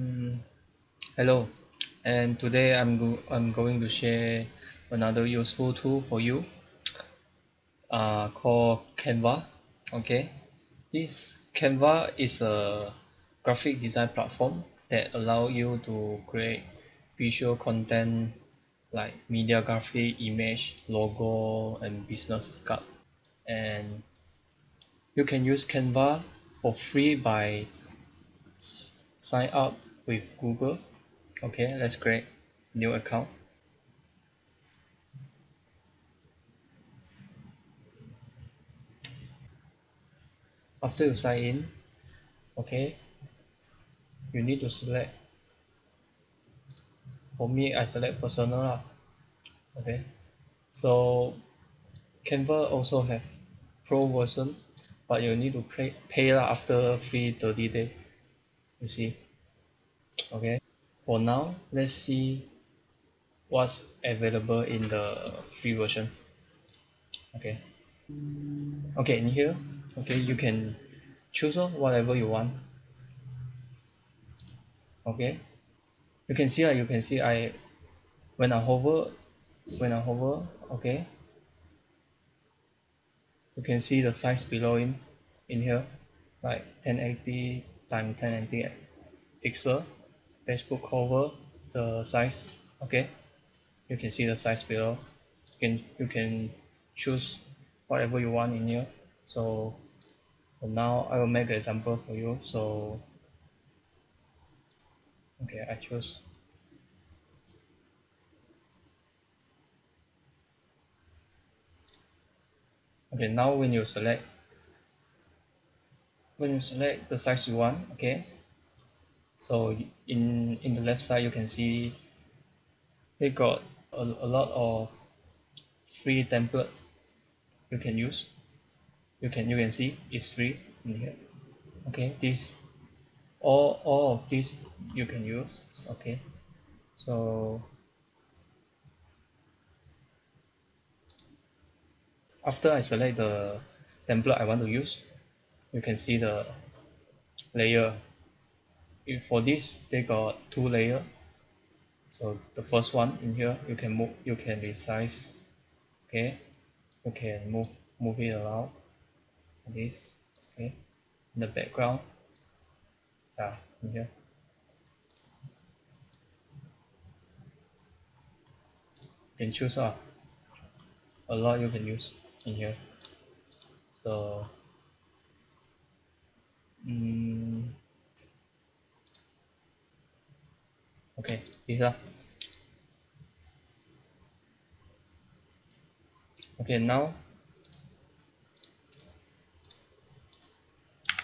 Mm, hello. And today I'm, go I'm going to share another useful tool for you uh, called Canva okay? This Canva is a graphic design platform that allow you to create visual content like media graphic image logo and business card. And you can use Canva for free by sign up with Google. Okay let's create new account. After you sign in okay you need to select for me I select personal lah. Okay so Canva also have pro version but you need to pay pay lah after free 30 day you see okay. For now let's see what's available in the free version. Okay. Okay in here okay you can choose oh, whatever you want. Okay. You can see ah you can see I when I hover when I hover okay. You can see the size below in in here like 1080 times 1080 pixel Facebook cover the size okay? You can see the size below. You can you can choose whatever you want in here. So now I will make an example for you. So okay I choose. Okay now when you select when you select the size you want okay so in in the left side you can see they got a, a lot of free template you can use. You can you can see it's free in here. Okay this all all of this you can use okay? So after I select the template I want to use you can see the layer if for this they got two layer. So the first one in here you can move you can resize. Okay? You can move move it around this. Okay? In the background. Yeah in here. You can choose ah. A lot you can use in here. So mm, okay lah okay now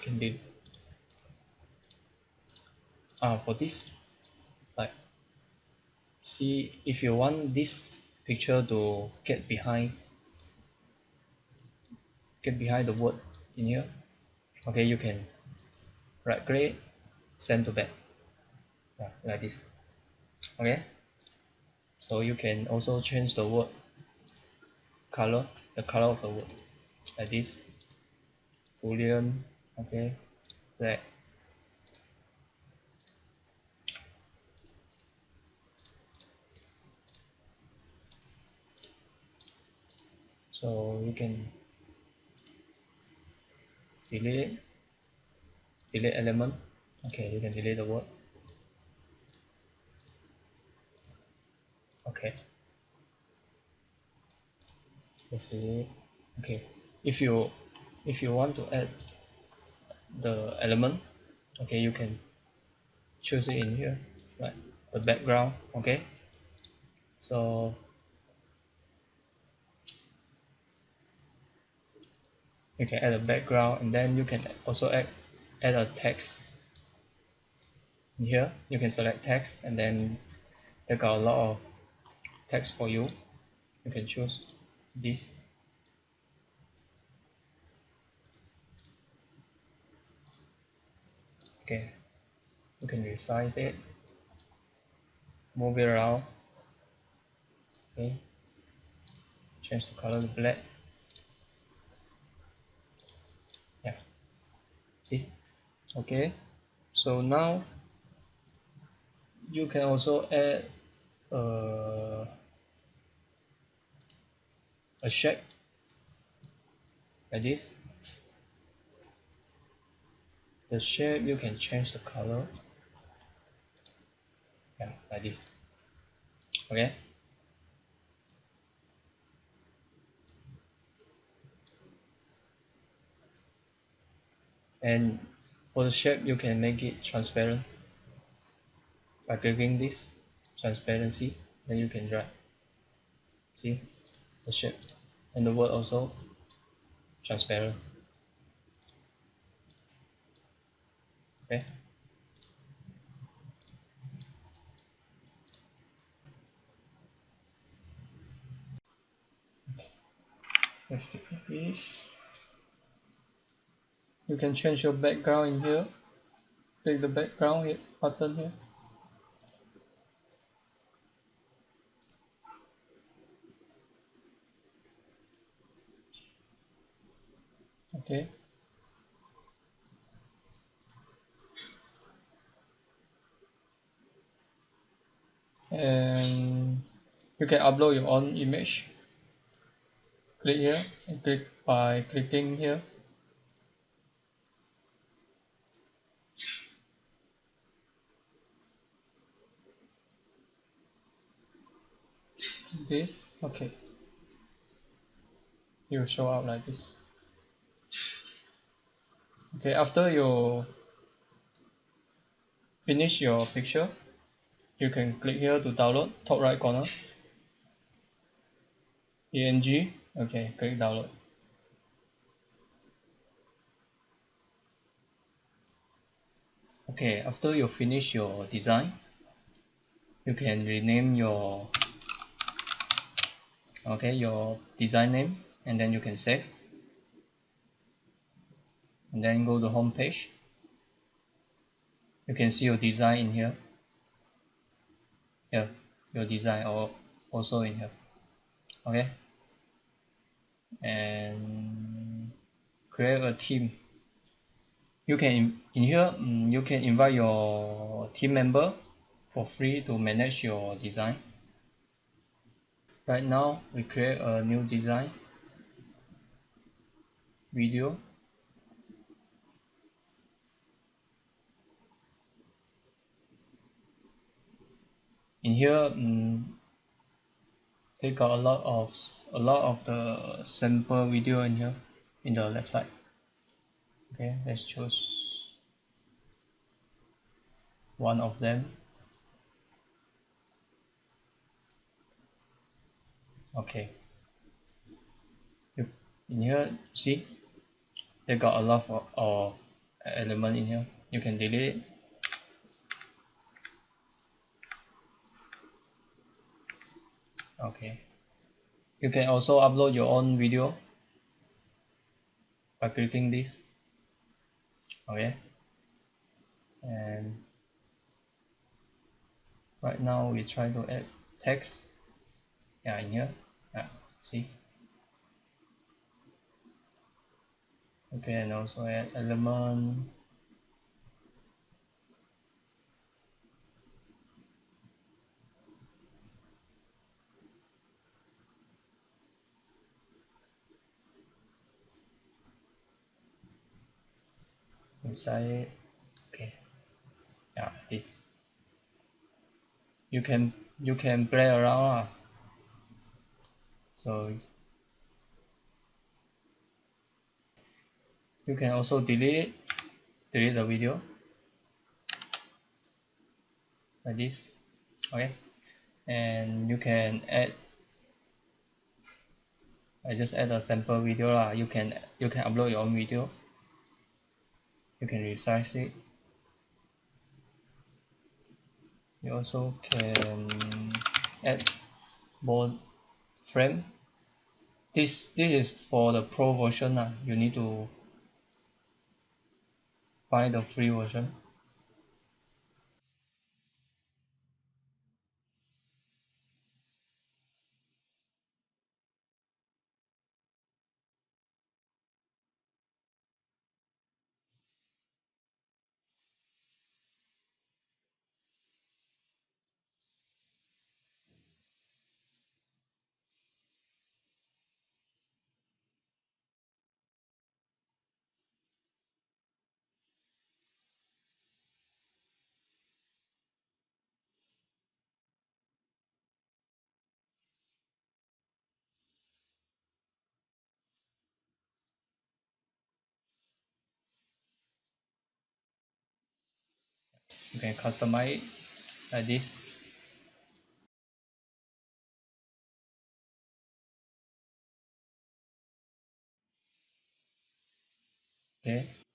can be ah for this like see if you want this picture to get behind get behind the word in here okay you can right click send to back. Yeah, like this okay. So you can also change the word color the color of the word. Like this. Boolean. Okay. Black. So you can delete delete element. Okay you can delete the word okay. Let's see. Okay. If you if you want to add the element okay you can choose it in here like the background okay? So you can add a background and then you can also add add a text in here. You can select text and then they got a lot of text for you. You can choose this. Okay. You can resize it. Move it around. Okay. Change the color to black. Yeah. See? Okay. So now you can also add uh, a shape like this. The shape you can change the color. Yeah like this. Okay? And for the shape you can make it transparent by clicking this transparency then you can drag see? The shape and the word also transparent. Okay? Let's take this you can change your background in here. Click the background button here okay. And you can upload your own image. Click here and click by clicking here. This? Okay. Will show up like this okay after you finish your picture you can click here to download top right corner. Png okay click download. Okay after you finish your design you can rename your okay your design name and then you can save and then go to home page. You can see your design in here. Here your design or also in here. Okay? And create a team. You can in here um, you can invite your team member for free to manage your design. Right now we create a new design video in here um, they got a lot of a lot of the sample video in here in the left side. Okay let's choose one of them. Okay. In here see? They got a lot of, of element in here. You can delete it okay. You can also upload your own video by clicking this. Okay. And right now we try to add text. Yeah in here. Yeah see? Okay and also add element inside okay. Yeah this you can you can play around lah. So you can also delete delete the video. Like this okay. And you can add I just add a sample video lah. You can you can upload your own video you can resize it. You also can add more frame. This this is for the pro version lah. You need to buy the free version can customize it like this. Okay